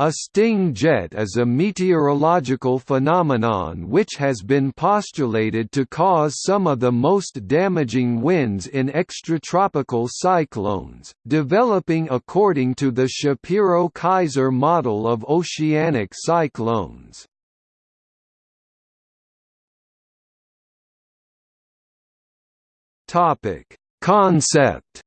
A sting jet is a meteorological phenomenon which has been postulated to cause some of the most damaging winds in extratropical cyclones, developing according to the Shapiro-Keyser model of oceanic cyclones. Concept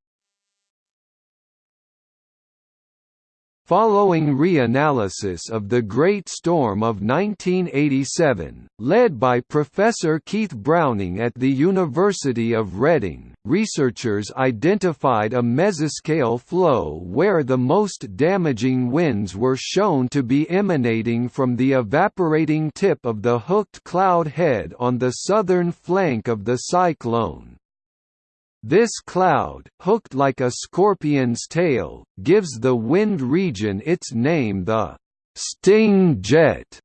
Following reanalysis of the Great Storm of 1987, led by Professor Keith Browning at the University of Reading, researchers identified a mesoscale flow where the most damaging winds were shown to be emanating from the evaporating tip of the hooked cloud head on the southern flank of the cyclone. This cloud, hooked like a scorpion's tail, gives the wind region its name the «sting jet».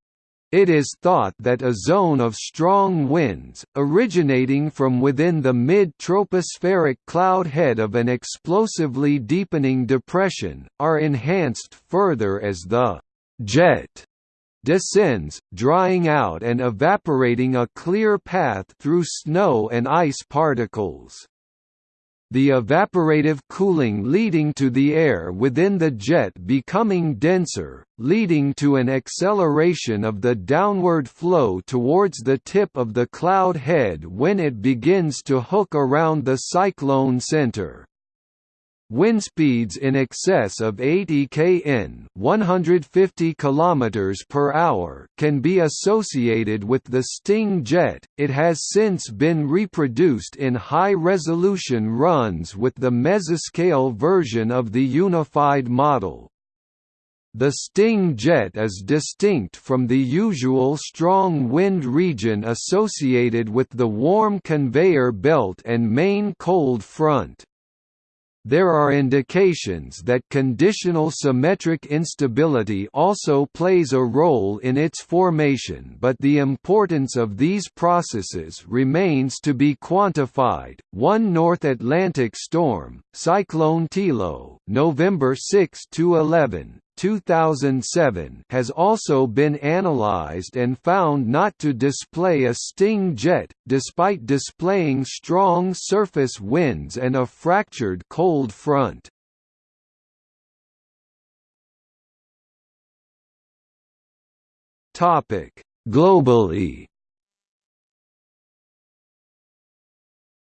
It is thought that a zone of strong winds, originating from within the mid-tropospheric cloud head of an explosively deepening depression, are enhanced further as the «jet» descends, drying out and evaporating a clear path through snow and ice particles the evaporative cooling leading to the air within the jet becoming denser, leading to an acceleration of the downward flow towards the tip of the cloud head when it begins to hook around the cyclone center. Wind speeds in excess of 80 kn 150 km per hour can be associated with the Sting jet. It has since been reproduced in high-resolution runs with the mesoscale version of the unified model. The Sting jet is distinct from the usual strong wind region associated with the warm conveyor belt and main cold front. There are indications that conditional symmetric instability also plays a role in its formation but the importance of these processes remains to be quantified. One North Atlantic storm, Cyclone Tilo, November 6 to 11, 2007 has also been analyzed and found not to display a sting jet, despite displaying strong surface winds and a fractured cold front. Globally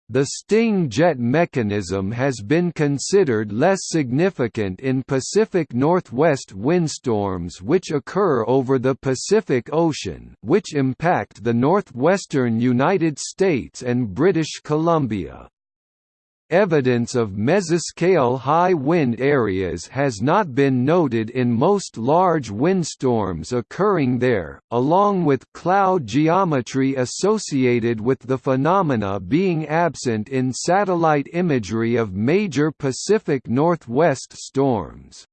The sting jet mechanism has been considered less significant in Pacific Northwest windstorms which occur over the Pacific Ocean which impact the northwestern United States and British Columbia. Evidence of mesoscale high wind areas has not been noted in most large windstorms occurring there, along with cloud geometry associated with the phenomena being absent in satellite imagery of major Pacific Northwest storms.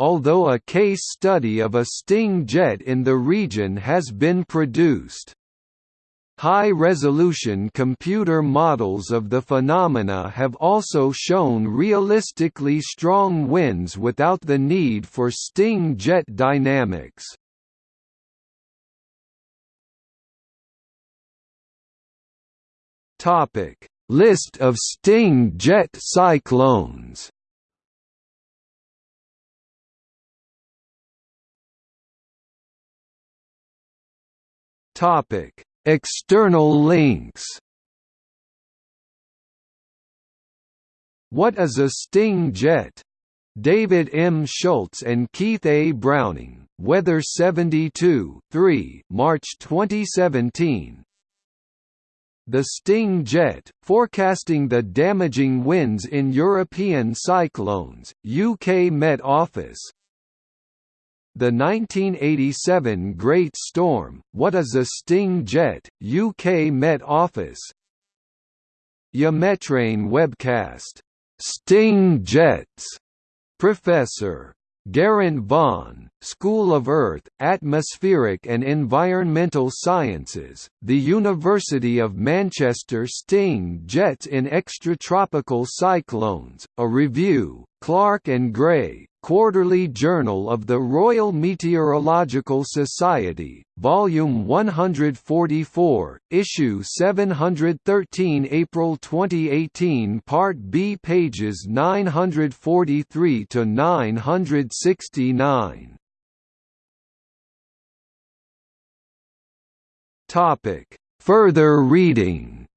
Although a case study of a sting jet in the region has been produced. High-resolution computer models of the phenomena have also shown realistically strong winds without the need for sting jet dynamics. List of sting jet cyclones. Topic External links What is a sting jet? David M. Schultz and Keith A. Browning, Weather 72 3, March 2017 The Sting Jet, forecasting the damaging winds in European cyclones, UK Met Office the 1987 Great Storm, What is a Sting Jet, UK Met Office. Eumedion webcast, "'Sting Jets' Professor. Geraint Vaughan, School of Earth, Atmospheric and Environmental Sciences, The University of Manchester Sting Jets in Extratropical Cyclones, a review, Clark and Gray, Quarterly Journal of the Royal Meteorological Society, Volume 144, Issue 713 April 2018 Part B pages 943–969 Further reading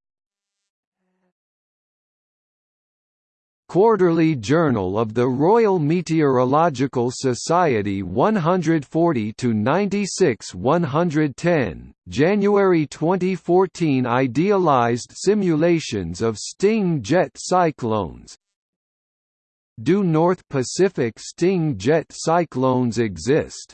Quarterly Journal of the Royal Meteorological Society 140–96-110, January 2014 Idealized simulations of Sting jet cyclones Do North Pacific Sting jet cyclones exist?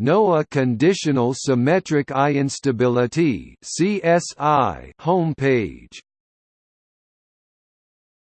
NOAA Conditional Symmetric Eye Instability (CSI) homepage